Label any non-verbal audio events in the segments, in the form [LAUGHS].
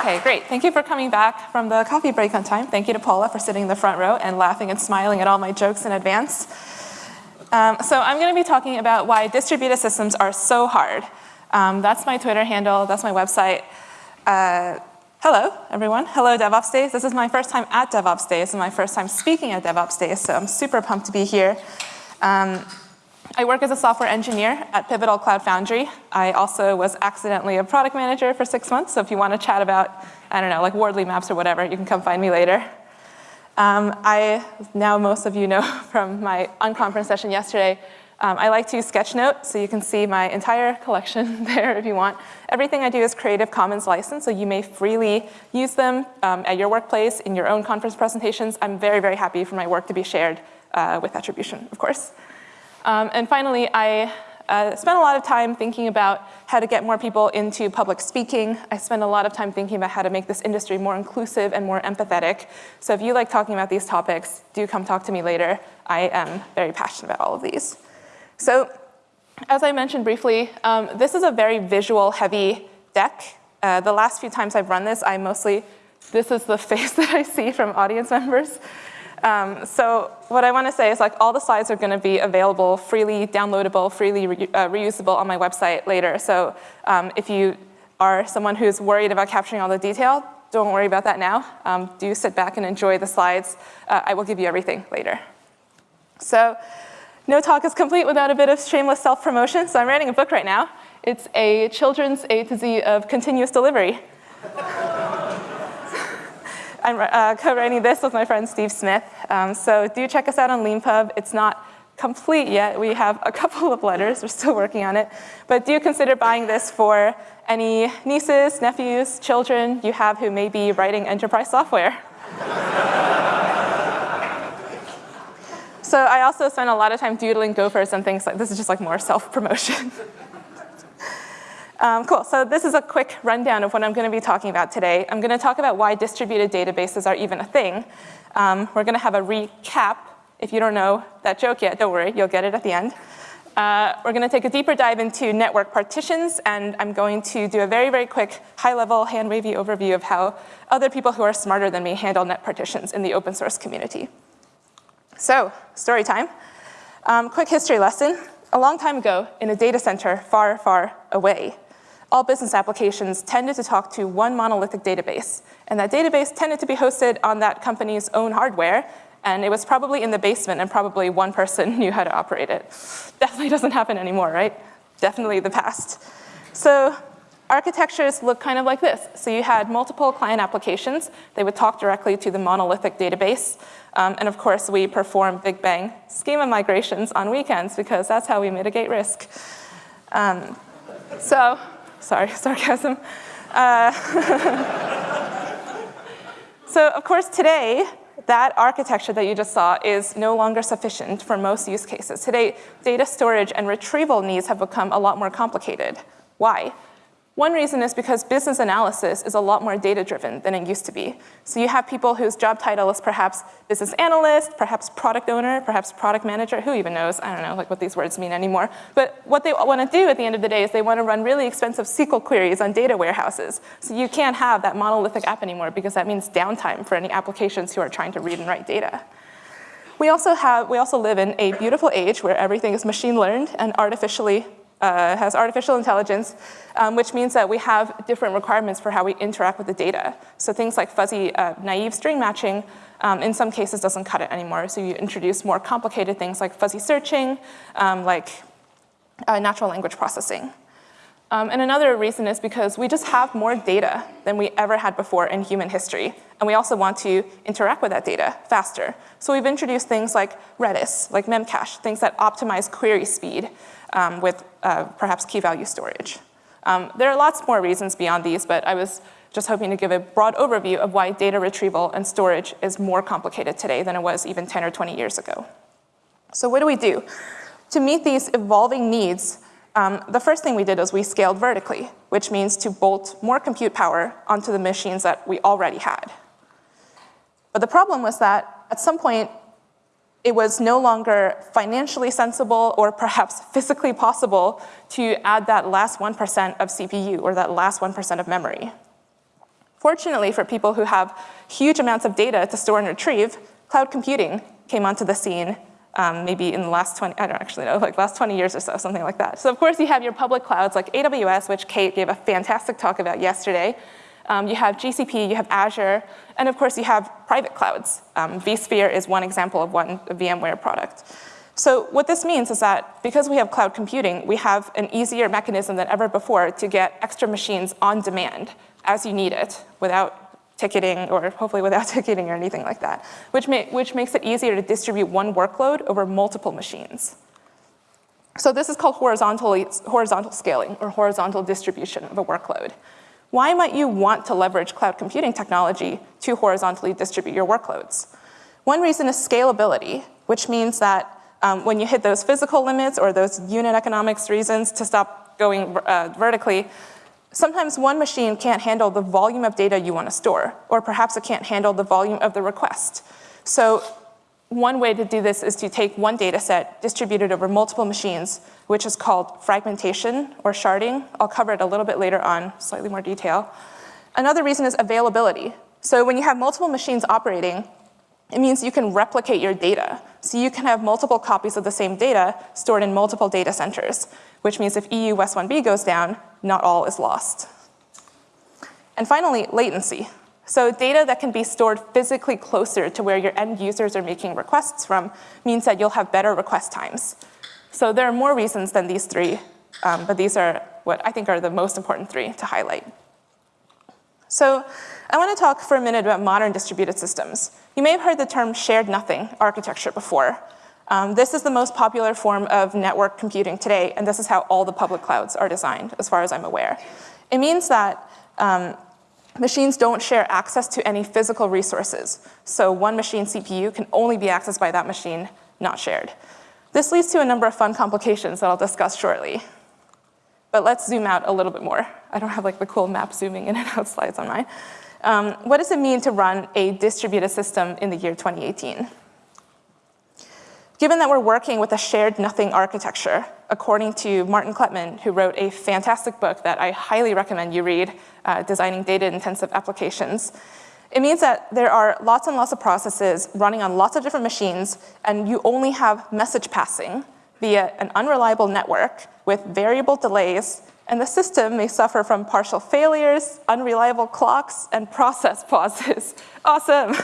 Okay, great. Thank you for coming back from the coffee break on time. Thank you to Paula for sitting in the front row and laughing and smiling at all my jokes in advance. Um, so I'm going to be talking about why distributed systems are so hard. Um, that's my Twitter handle. That's my website. Uh, hello, everyone. Hello, DevOps Days. This is my first time at DevOps Days. Is my first time speaking at DevOps Days, so I'm super pumped to be here. Um, I work as a software engineer at Pivotal Cloud Foundry. I also was accidentally a product manager for six months, so if you want to chat about, I don't know, like Wardley maps or whatever, you can come find me later. Um, I, now most of you know [LAUGHS] from my unconference session yesterday, um, I like to use Sketchnote, so you can see my entire collection [LAUGHS] there if you want. Everything I do is Creative Commons license, so you may freely use them um, at your workplace, in your own conference presentations. I'm very, very happy for my work to be shared uh, with attribution, of course. Um, and finally, I uh, spent a lot of time thinking about how to get more people into public speaking. I spent a lot of time thinking about how to make this industry more inclusive and more empathetic. So if you like talking about these topics, do come talk to me later. I am very passionate about all of these. So as I mentioned briefly, um, this is a very visual heavy deck. Uh, the last few times I've run this, I mostly, this is the [LAUGHS] face that I see from audience members. Um, so what I want to say is like all the slides are going to be available freely downloadable, freely re uh, reusable on my website later. So um, if you are someone who's worried about capturing all the detail, don't worry about that now. Um, do sit back and enjoy the slides. Uh, I will give you everything later. So no talk is complete without a bit of shameless self-promotion. So I'm writing a book right now. It's a children's A to Z of continuous delivery. I'm uh, co-writing this with my friend Steve Smith. Um, so do check us out on Leanpub. It's not complete yet. We have a [LAUGHS] couple of letters. We're still working on it. But do consider buying this for any nieces, nephews, children you have who may be writing enterprise software. [LAUGHS] so I also spend a lot of time doodling gophers and things like this is just like more self-promotion. [LAUGHS] Um, cool, so this is a quick rundown of what I'm gonna be talking about today. I'm gonna talk about why distributed databases are even a thing. Um, we're gonna have a recap. If you don't know that joke yet, don't worry, you'll get it at the end. Uh, we're gonna take a deeper dive into network partitions, and I'm going to do a very, very quick, high-level, hand-wavy overview of how other people who are smarter than me handle net partitions in the open source community. So, story time. Um, quick history lesson. A long time ago, in a data center far, far away, all business applications tended to talk to one monolithic database. And that database tended to be hosted on that company's own hardware, and it was probably in the basement and probably one person [LAUGHS] knew how to operate it. Definitely doesn't happen anymore, right? Definitely the past. So architectures look kind of like this. So you had multiple client applications. They would talk directly to the monolithic database. Um, and of course, we perform Big Bang schema migrations on weekends because that's how we mitigate risk. Um, so Sorry, [LAUGHS] sarcasm. Uh, [LAUGHS] so of course today, that architecture that you just saw is no longer sufficient for most use cases. Today, data storage and retrieval needs have become a lot more complicated. Why? One reason is because business analysis is a lot more data-driven than it used to be. So you have people whose job title is perhaps business analyst, perhaps product owner, perhaps product manager, who even knows? I don't know like what these words mean anymore. But what they want to do at the end of the day is they want to run really expensive SQL queries on data warehouses. So you can't have that monolithic app anymore because that means downtime for any applications who are trying to read and write data. We also, have, we also live in a beautiful age where everything is machine learned and artificially uh, has artificial intelligence, um, which means that we have different requirements for how we interact with the data. So things like fuzzy uh, naive string matching um, in some cases doesn't cut it anymore. So you introduce more complicated things like fuzzy searching, um, like uh, natural language processing. Um, and another reason is because we just have more data than we ever had before in human history. And we also want to interact with that data faster. So we've introduced things like Redis, like Memcache, things that optimize query speed um, with uh, perhaps key value storage. Um, there are lots more reasons beyond these, but I was just hoping to give a broad overview of why data retrieval and storage is more complicated today than it was even 10 or 20 years ago. So what do we do? To meet these evolving needs, um, the first thing we did was we scaled vertically, which means to bolt more compute power onto the machines that we already had. But the problem was that at some point, it was no longer financially sensible or perhaps [LAUGHS] physically possible to add that last 1% of CPU or that last 1% of memory. Fortunately for people who have huge amounts of data to store and retrieve, cloud computing came onto the scene um, maybe in the last 20, I don't actually know, like last 20 years or so, something like that. So of course you have your public clouds like AWS, which Kate gave a fantastic talk about yesterday. Um, you have GCP, you have Azure, and of course you have private clouds. Um, vSphere is one example of one VMware product. So what this means is that because we have cloud computing, we have an easier mechanism than ever before to get extra machines on demand as you need it without ticketing or hopefully without [LAUGHS] ticketing or anything like that, which, may, which makes it easier to distribute one workload over multiple machines. So this is called horizontal scaling or horizontal distribution of a workload. Why might you want to leverage cloud computing technology to horizontally distribute your workloads? One reason is scalability, which means that um, when you hit those physical limits or those unit economics reasons to stop going uh, vertically, Sometimes one machine can't handle the volume of data you want to store, or perhaps it can't handle the volume of the request. So one way to do this is to take one data set, distribute it over multiple machines, which is called fragmentation or sharding. I'll cover it a little bit later on, slightly more detail. Another reason is availability. So when you have multiple machines operating, it means you can replicate your data. So you can have multiple copies of the same data stored in multiple data centers, which means if EU West 1B goes down, not all is lost. And finally, latency. So data that can be stored physically closer to where your end users are making requests from means that you'll have better request times. So there are more reasons than these three, um, but these are what I think are the most important three to highlight. So I want to talk for a minute about modern distributed systems. You may have heard the term shared nothing architecture before. Um, this is the most popular form of network computing today, and this is how all the public clouds are designed, as far as I'm aware. It means that um, machines don't share access to any physical resources. So one machine CPU can only be accessed by that machine, not shared. This leads to a number of fun complications that I'll discuss shortly. But let's zoom out a little bit more. I don't have like the cool map zooming in and out [LAUGHS] slides on mine. Um, what does it mean to run a distributed system in the year 2018? Given that we're working with a shared nothing architecture, according to Martin Kleppmann, who wrote a fantastic book that I highly recommend you read, uh, Designing Data-Intensive Applications, it means that there are lots and lots of processes running on lots of different machines, and you only have message passing via an unreliable network with variable delays, and the system may suffer from partial failures, unreliable clocks, and process [LAUGHS] pauses. awesome.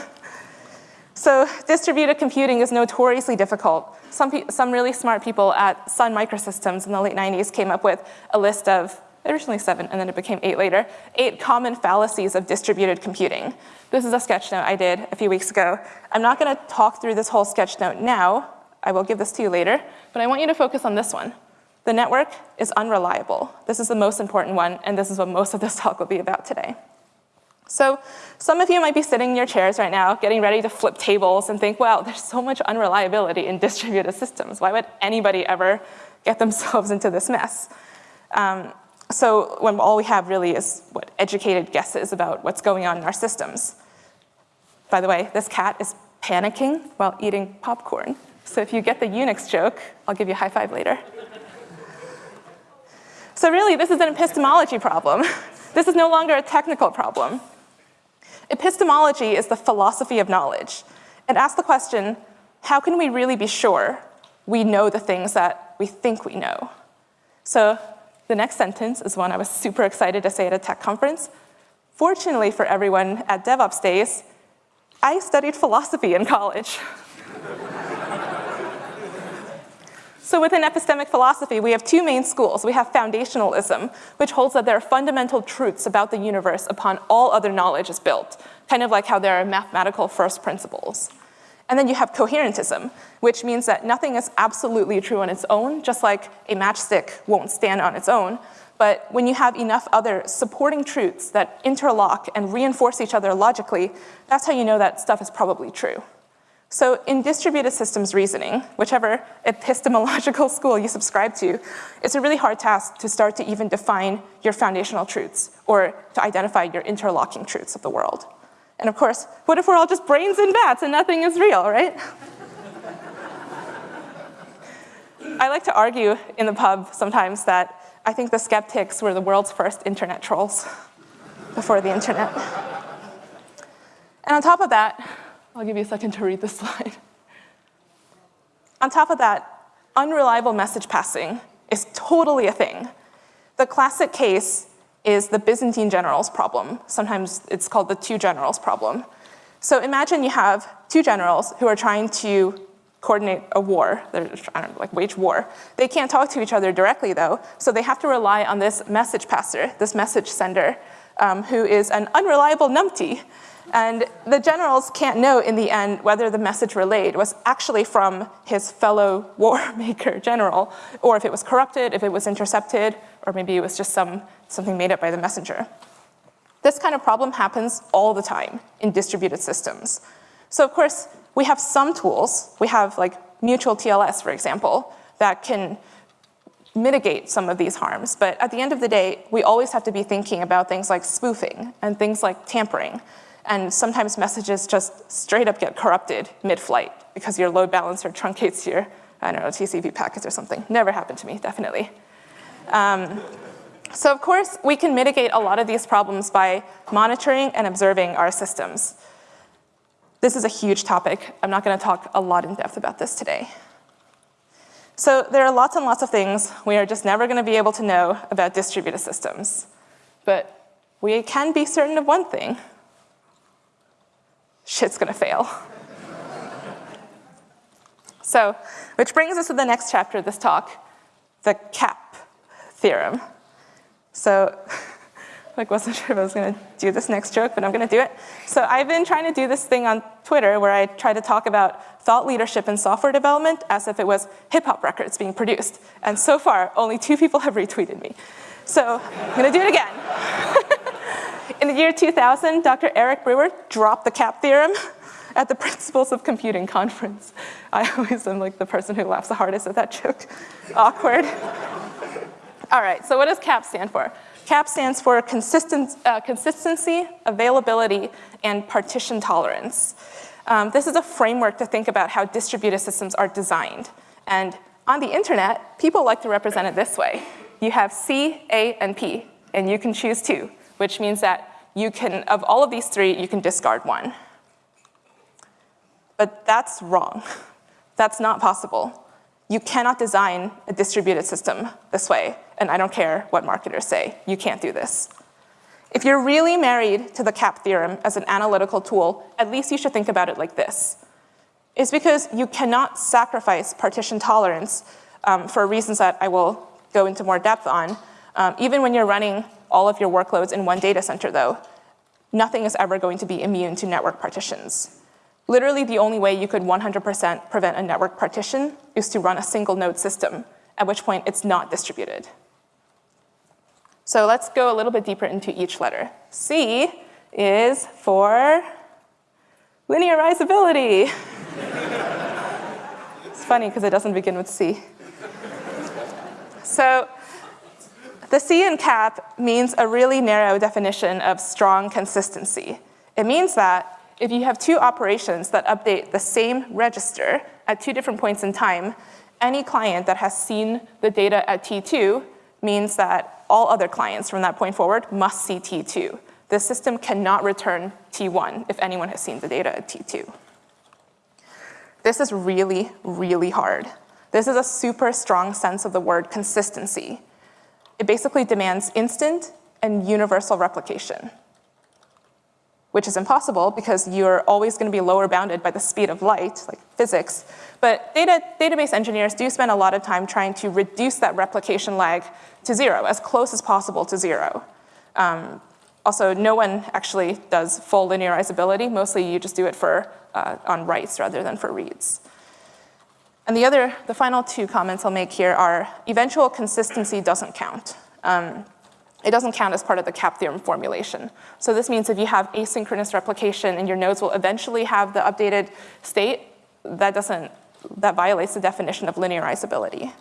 So distributed computing is notoriously difficult. Some, some really smart people at Sun Microsystems in the late 90s came up with a list of, originally seven, and then it became eight later, eight common fallacies of distributed computing. This is a sketch note I did a few weeks ago. I'm not gonna talk through this whole sketch note now. I will give this to you later, but I want you to focus on this one. The network is unreliable. This is the most important one, and this is what most of this talk will be about today. So some of you might be sitting in your chairs right now, getting ready to flip tables and think, well, there's so much unreliability in distributed systems. Why would anybody ever get themselves [LAUGHS] into this mess? Um, so when all we have really is what educated guesses about what's going on in our systems. By the way, this cat is panicking while eating popcorn. So if you get the Unix joke, I'll give you a high five later. so really, this is an epistemology problem. [LAUGHS] this is no longer a technical problem. Epistemology is the philosophy of knowledge. It asks the question, how can we really be sure we know the things that we think we know? So the next sentence is one I was super excited to say at a tech conference. Fortunately for everyone at DevOps Days, I studied philosophy in college. [LAUGHS] So within epistemic philosophy, we have two main schools. We have foundationalism, which holds that there are fundamental truths about the universe upon all other knowledge is built, kind of like how there are mathematical first principles. And then you have coherentism, which means that nothing is absolutely true on its own, just like a matchstick won't stand on its own. But when you have enough other supporting truths that interlock and reinforce each other logically, that's how you know that stuff is probably true. So in distributed systems reasoning, whichever epistemological [LAUGHS] school you subscribe to, it's a really hard task to start to even define your foundational truths or to identify your interlocking truths of the world. And of course, what if we're all just brains and bats and nothing is real, right? [LAUGHS] I like to argue in the pub sometimes that I think the skeptics were the world's first internet trolls. [LAUGHS] before the internet. And on top of that, I'll give you a second to read this [LAUGHS] slide. On top of that, unreliable message passing is totally a thing. The classic case is the Byzantine generals problem. Sometimes it's called the two generals problem. So imagine you have two generals who are trying to coordinate a war, they're trying to like wage war. They can't talk to each other directly though, so they have to rely on this message passer, this message sender, um, who is an unreliable numpty. And the generals can't know in the end whether the message relayed was actually from his fellow [LAUGHS] war maker general, or if it was corrupted, if it was intercepted, or maybe it was just some, something made up by the messenger. This kind of problem happens all the time in distributed systems. So of course, we have some tools. We have like mutual TLS, for example, that can mitigate some of these harms. But at the end of the day, we always have to be thinking about things like spoofing and things like tampering. And sometimes messages just straight up get corrupted mid-flight because your load balancer truncates your, I don't know, TCP packets or something. Never happened to me, definitely. Um, so of course, we can mitigate a lot of these problems by monitoring and observing our systems. This is a huge topic. I'm not gonna talk a lot in depth about this today. So there are lots and lots of things we are just never gonna be able to know about distributed systems. But we can be certain of one thing, shit's gonna fail. so, which brings us to the next chapter of this talk, the CAP theorem. So, [LAUGHS] like wasn't sure if I was gonna do this next joke, but I'm gonna do it. So I've been trying to do this thing on Twitter where I try to talk about thought leadership in software development as if it was hip hop records being produced. And so far, only two people have retweeted me. So I'm gonna do it again. [LAUGHS] In the year 2000, Dr. Eric Brewer dropped the CAP theorem [LAUGHS] at the Principles of Computing conference. I always am like the person who laughs the hardest at that joke. [LAUGHS] Awkward. All right, so what does CAP stand for? CAP stands for consistent, uh, consistency, availability, and partition tolerance. Um, this is a framework to think about how distributed systems are designed. And on the internet, people like to represent it this way. You have C, A, and P, and you can choose two which means that you can, of all of these three, you can discard one. But that's wrong. [LAUGHS] That's not possible. You cannot design a distributed system this way, and I don't care what marketers say, you can't do this. If you're really married to the CAP theorem as an analytical tool, at least you should think about it like this. It's because you cannot sacrifice partition tolerance um, for reasons that I will go into more depth on, um, even when you're running all of your workloads in one data center though, nothing is ever going to be immune to network partitions. Literally the only way you could 100% prevent a network partition is to run a single node system, at which point it's not distributed. So let's go a little bit deeper into each letter. C is for linearizability. [LAUGHS] it's funny because it doesn't begin with C. So the C in CAP means a really narrow definition of strong consistency. It means that if you have two operations that update the same register at two different points in time, any client that has seen the data at T2 means that all other clients from that point forward must see T2. The system cannot return T1 if anyone has seen the data at T2. This is really, really hard. This is a super strong sense of the word consistency. It basically demands instant and universal replication, which is impossible because you're always gonna be lower bounded by the speed of light, like physics. But data, database engineers do spend a lot of time trying to reduce that replication lag to zero, as close as possible to zero. Um, also, no one actually does full linearizability. Mostly you just do it for, uh, on writes rather than for reads. And the other, the final two comments I'll make here are eventual consistency doesn't count. Um, it doesn't count as part of the CAP theorem formulation. So this means if you have asynchronous replication and your nodes will eventually have the updated state, that doesn't, that violates the definition of linearizability.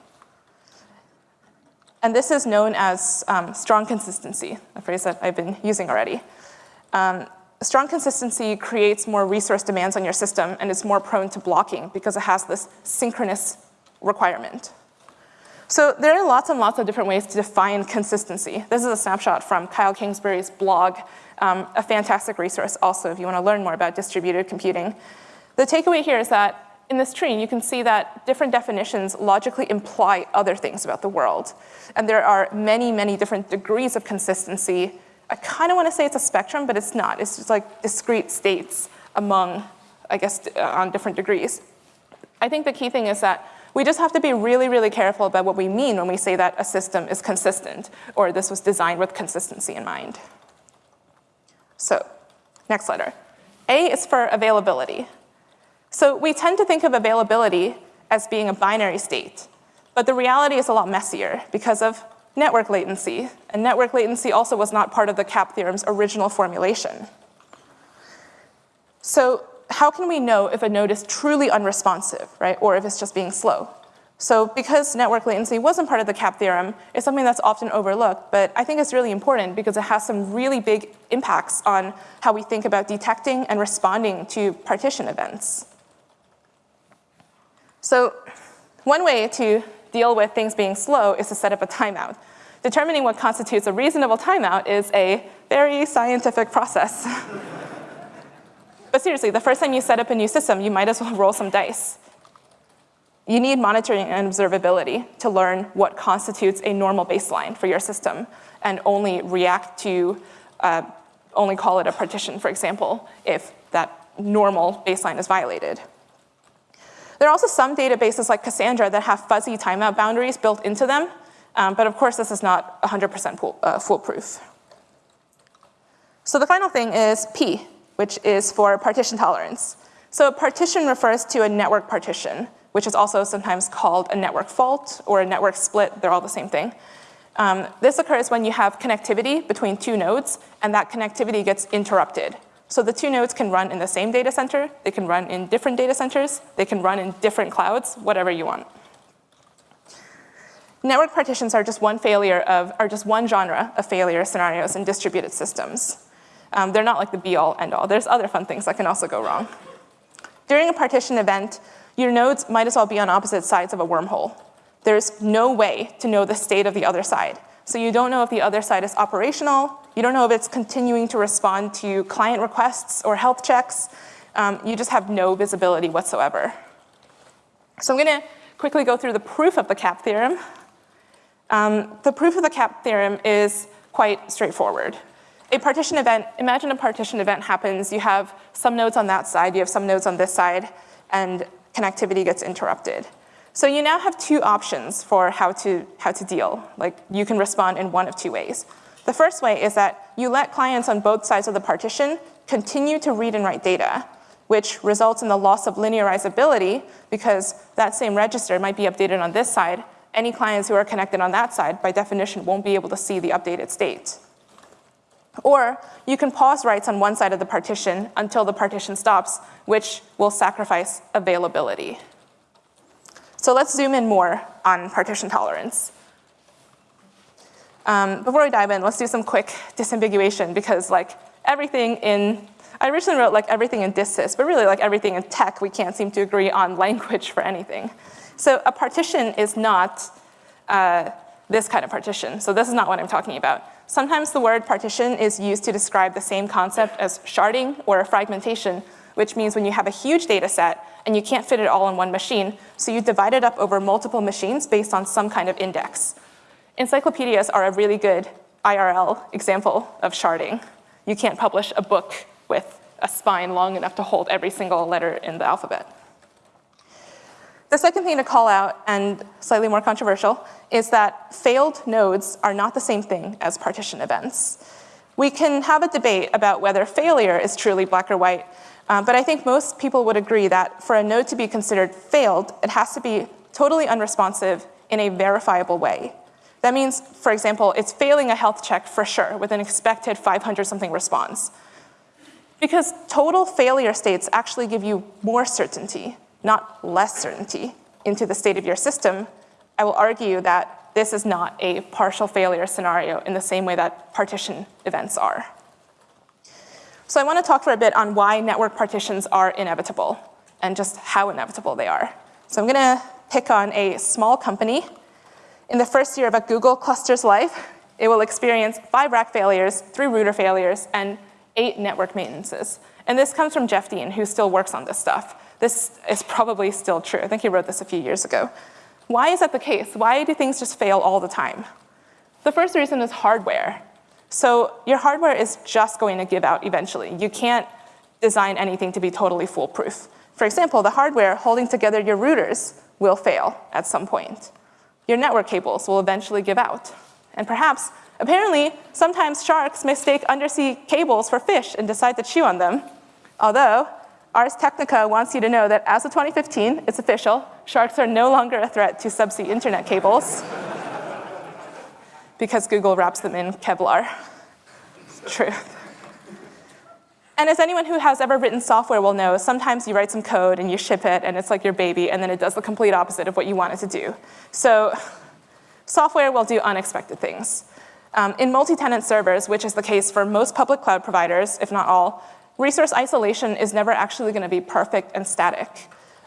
And this is known as um, strong consistency, a phrase that I've been using already. Um, strong consistency creates more resource demands on your system and is more prone to blocking because it has this synchronous requirement. So there are lots and lots of different ways to define consistency. This is a snapshot from Kyle Kingsbury's blog, um, a fantastic resource also if you wanna learn more about distributed computing. The takeaway here is that in this tree, you can see that different definitions logically imply other things about the world. And there are many, many different degrees of consistency. I kind of want to say it's a spectrum, but it's not. It's just like discrete states among, I guess, uh, on different degrees. I think the key thing is that we just have to be really, really careful about what we mean when we say that a system is consistent or this was designed with consistency in mind. So, next letter. A is for availability. So we tend to think of availability as being a binary state, but the reality is a lot messier because of network latency, and network latency also was not part of the CAP theorem's original formulation. So how can we know if a node is truly unresponsive, right, or if it's just being slow? So because network latency wasn't part of the CAP theorem, it's something that's often overlooked, but I think it's really important because it has some really big impacts on how we think about detecting and responding to partition events. So one way to deal with things being slow is to set up a timeout. Determining what constitutes a reasonable timeout is a very scientific process. [LAUGHS] but seriously, the first time you set up a new system, you might as well [LAUGHS] roll some dice. You need monitoring and observability to learn what constitutes a normal baseline for your system and only react to, uh, only call it a partition, for example, if that normal baseline is violated. There are also some databases like Cassandra that have fuzzy timeout boundaries built into them, um, but of course this is not 100% uh, foolproof. So the final thing is P, which is for partition tolerance. So a partition refers to a network partition, which is also sometimes called a network fault or a network split, they're all the same thing. Um, this occurs when you have connectivity between two nodes and that connectivity gets interrupted. So the two nodes can run in the same data center, they can run in different data centers, they can run in different clouds, whatever you want. Network partitions are just one failure of, are just one genre of failure scenarios in distributed systems. Um, they're not like the be all end all. There's other fun things that can also go wrong. During a partition event, your nodes might as well be on opposite sides of a wormhole. There's no way to know the state of the other side. So you don't know if the other side is operational, you don't know if it's continuing to respond to client requests or health checks. Um, you just have no visibility whatsoever. So I'm gonna quickly go through the proof of the CAP theorem. Um, the proof of the CAP theorem is quite straightforward. A partition event, imagine a partition event happens, you have some nodes on that side, you have some nodes on this side, and connectivity gets interrupted. So you now have two options for how to, how to deal. Like you can respond in one of two ways. The first way is that you let clients on both sides of the partition continue to read and write data, which results in the loss of linearizability because that same register might be updated on this side. Any clients who are connected on that side, by definition, won't be able to see the updated state. Or you can pause writes on one side of the partition until the partition stops, which will sacrifice availability. So let's zoom in more on partition tolerance. Um, before we dive in, let's do some quick disambiguation because like everything in, I originally wrote like everything in DistSys, but really like everything in tech, we can't seem to agree on [LAUGHS] language for anything. So a partition is not uh, this kind of partition. So this is not what I'm talking about. Sometimes the word partition is used to describe the same concept as sharding or fragmentation, which means when you have a huge data set and you can't fit it all in one machine, so you divide it up over multiple machines based on some kind of index. Encyclopedias are a really good IRL example of sharding. You can't publish a book with a spine long enough to hold every single letter in the alphabet. The second thing to call out, and slightly more controversial, is that failed nodes are not the same thing as partition events. We can have a debate about whether failure is truly black or white, uh, but I think most people would agree that for a node to be considered failed, it has to be totally unresponsive in a verifiable way. That means, for example, it's failing a health check for sure with an expected 500 something response. Because total failure states actually give you more certainty, not less certainty, into the state of your system. I will argue that this is not a partial failure scenario in the same way that partition events are. So I want to talk for a bit on why network partitions are inevitable and just how inevitable they are. So I'm going to pick on a small company. In the first year of a Google cluster's life, it will experience five rack failures, three router failures, and eight network maintenances. And this comes from Jeff Dean, who still works on this stuff. This is probably still true. I think he wrote this a few years ago. Why is that the case? Why do things just fail all the time? The first reason is hardware. So your hardware is just going to give out eventually. You can't design anything to be totally foolproof. For example, the hardware holding together your routers will fail at some point. Your network cables will eventually give out. And perhaps, apparently, sometimes sharks mistake undersea cables for fish and decide to chew on them. Although, Ars Technica wants you to know that as of 2015, it's official, sharks are no longer a threat to subsea internet cables [LAUGHS] because Google wraps them in Kevlar. Truth. And as anyone who has ever written software will know, sometimes you write some code and you ship it and it's like your baby and then it does the complete opposite of what you want it to do. So software will do unexpected things. Um, in multi-tenant servers, which is the case for most public cloud providers, if not all, resource isolation is never actually gonna be perfect and static.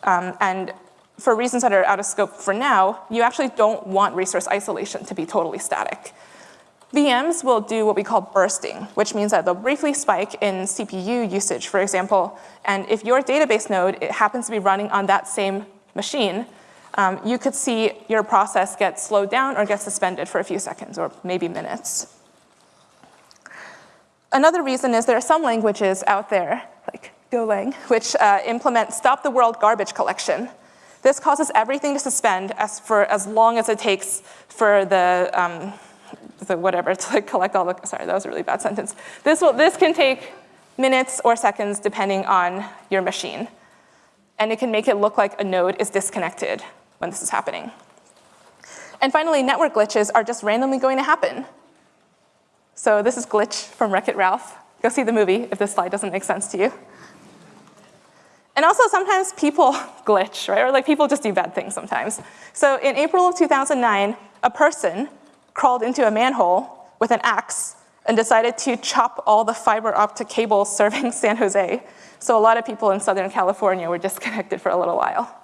Um, and for reasons that are out of scope for now, you actually don't want resource isolation to be totally static. VMs will do what we call bursting, which means that they'll briefly spike in CPU usage, for example, and if your database node it happens to be running on that same machine, um, you could see your process get slowed down or get suspended for a few seconds or maybe minutes. Another reason is there are some languages out there, like Golang, which uh, implement stop the world garbage collection. This causes everything to suspend as for as long as it takes for the um, the whatever to like collect all the, sorry, that was a really bad sentence. This, will, this can take minutes or seconds depending on your machine. And it can make it look like a node is disconnected when this is happening. And finally, network glitches are just randomly going to happen. So this is Glitch from Wreck-It Ralph. Go see the movie if this slide doesn't make sense to you. And also sometimes people [LAUGHS] glitch, right? Or like people just do bad things sometimes. So in April of 2009, a person crawled into a manhole with an axe and decided to chop all the fiber optic cables [LAUGHS] serving San Jose. So a lot of people in Southern California were disconnected for a little while.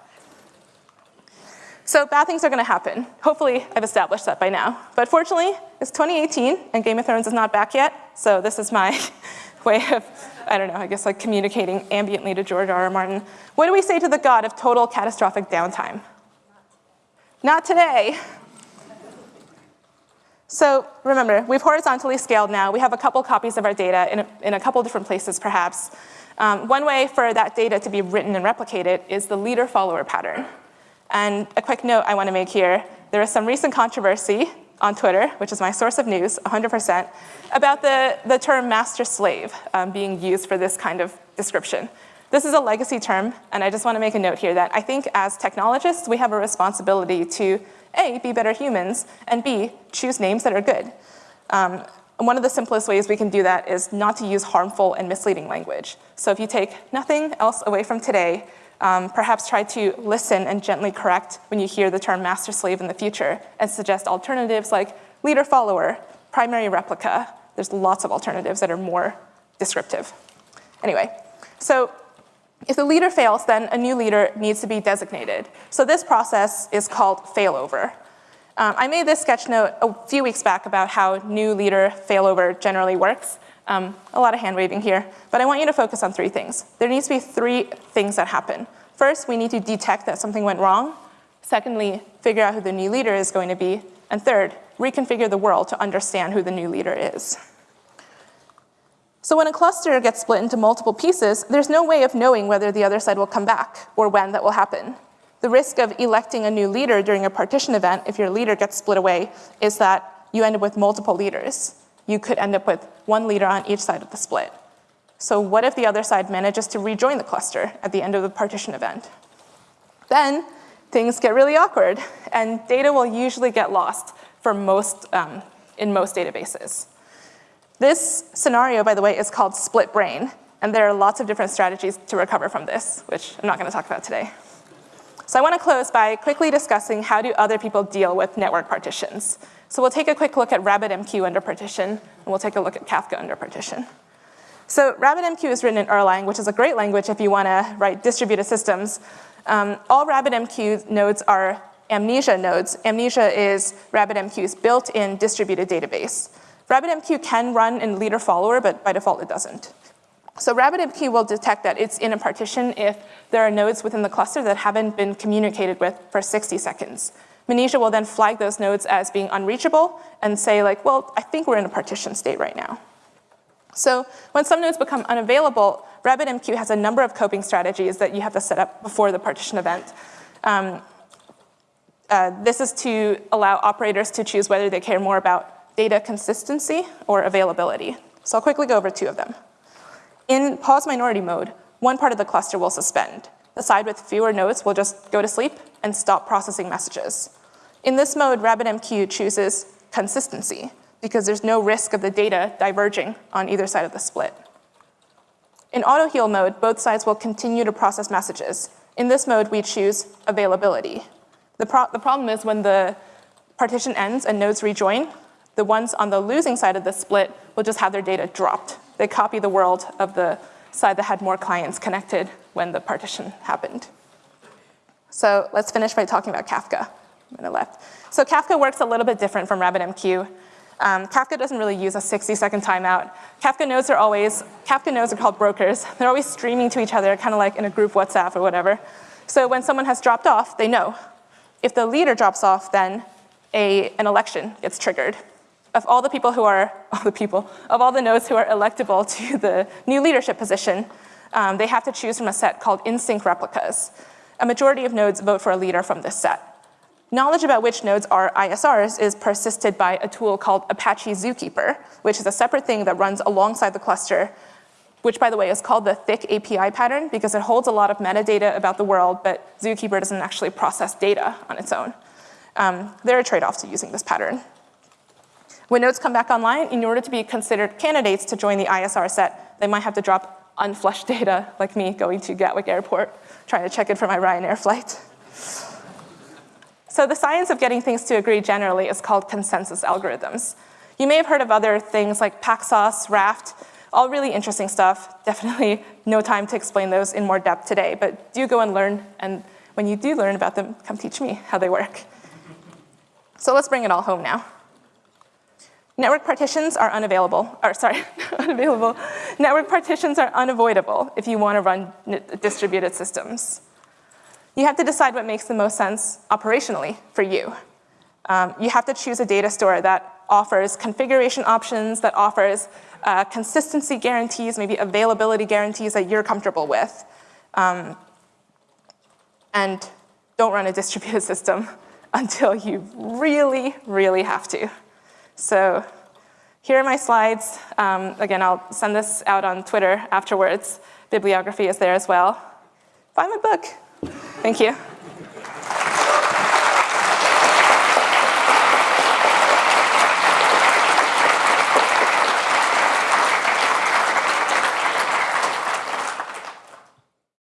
So bad things are gonna happen. Hopefully I've established that by now. But fortunately, it's 2018 and Game of Thrones is not back yet. So this is my [LAUGHS] way of, I don't know, I guess like communicating ambiently to George R. R. Martin. What do we say to the god of total catastrophic downtime? Not today. So remember, we've horizontally scaled now. We have a couple copies of our data in a, in a couple different places perhaps. Um, one way for that data to be written and replicated is the leader-follower pattern. And a quick note I want to make here, there is some recent controversy on Twitter, which is my source of news, 100%, about the, the term master-slave um, being used for this kind of description. This is a legacy term, and I just want to make a note here that I think as technologists, we have a responsibility to a, be better humans, and B, choose names that are good. Um, one of the simplest ways we can do that is not to use harmful and misleading language. So if you take nothing else away from today, um, perhaps try to listen and gently correct when you hear the term master slave in the future and suggest alternatives like leader follower, primary replica. There's lots of alternatives that are more descriptive. Anyway, so if the leader fails, then a new leader needs to be designated. So this process is called failover. Um, I made this sketch note a few weeks back about how new leader failover generally works. Um, a lot of hand waving here, but I want you to focus on three things. There needs to be three things that happen. First, we need to detect that something went wrong. Secondly, figure out who the new leader is going to be. And third, reconfigure the world to understand who the new leader is. So when a cluster gets split into multiple pieces, there's no way of knowing whether the other side will come back or when that will happen. The risk of electing a new leader during a partition event, if your leader gets split away, is that you end up with multiple leaders. You could end up with one leader on each side of the split. So what if the other side manages to rejoin the cluster at the end of the partition event? Then things get really awkward and data will usually get lost for most, um, in most databases. This scenario, by the way, is called split brain, and there are lots of different strategies to recover from this, which I'm not gonna talk about today. So I wanna close by quickly discussing how do other people deal with network partitions. So we'll take a quick look at RabbitMQ under partition, and we'll take a look at Kafka under partition. So RabbitMQ is written in Erlang, which is a great language if you wanna write distributed systems. Um, all RabbitMQ nodes are Mnesia nodes. Mnesia is RabbitMQ's built-in distributed database. RabbitMQ can run in leader follower, but by default it doesn't. So RabbitMQ will detect that it's in a partition if there are nodes within the cluster that haven't been communicated with for 60 seconds. Mnesia will then flag those nodes as being unreachable and say like, well, I think we're in a partition state right now. So when some nodes become unavailable, RabbitMQ has a number of coping strategies that you have to set up before the partition event. Um, uh, this is to allow operators to choose whether they care more about data consistency or availability. So I'll quickly go over two of them. In pause minority mode, one part of the cluster will suspend. The side with fewer nodes will just go to sleep and stop processing messages. In this mode, RabbitMQ chooses consistency because there's no risk of the data diverging on either side of the split. In auto heal mode, both sides will continue to process messages. In this mode, we choose availability. The, pro the problem is when the partition ends and nodes rejoin, the ones on the losing side of the split will just have their data dropped they copy the world of the side that had more clients connected when the partition happened. So let's finish by talking about Kafka on the left. So Kafka works a little bit different from RabbitMQ. Um, Kafka doesn't really use a 60 second timeout. Kafka nodes are always, Kafka nodes are called brokers. They're always streaming to each other, kind of like in a group WhatsApp or whatever. So when someone has dropped off, they know. If the leader drops off, then a, an election gets triggered of all the people who are, [LAUGHS] all the people, of all the nodes who are electable to the new leadership position, um, they have to choose from a set called in-sync replicas. A majority of nodes vote for a leader from this set. Knowledge about which nodes are ISRs is persisted by a tool called Apache Zookeeper, which is a separate thing that runs alongside the cluster, which by the way is called the thick API pattern because it holds a lot of metadata about the world, but Zookeeper doesn't actually process data on its own. Um, there are trade-offs to using this pattern. When nodes come back online, in order to be considered candidates to join the ISR set, they might have to drop unflushed data, like me going to Gatwick Airport, trying to check in for my Ryanair flight. So the science of getting things to agree generally is called consensus algorithms. You may have heard of other things like Paxos, Raft, all really interesting stuff. Definitely no time to explain those in more depth today, but do go and learn, and when you do learn about them, come teach me how they work. So let's bring it all home now. Network partitions are unavailable, or sorry, [LAUGHS] unavailable. Network partitions are unavoidable if you want to run distributed systems. You have to decide what makes the most sense operationally for you. Um, you have to choose a data store that offers configuration options, that offers uh, consistency guarantees, maybe availability guarantees that you're comfortable with. Um, and don't run a [LAUGHS] distributed system until you really, really have to. So here are my slides. Um, again, I'll send this out on Twitter afterwards. Bibliography is there as well. Buy my book. Thank you.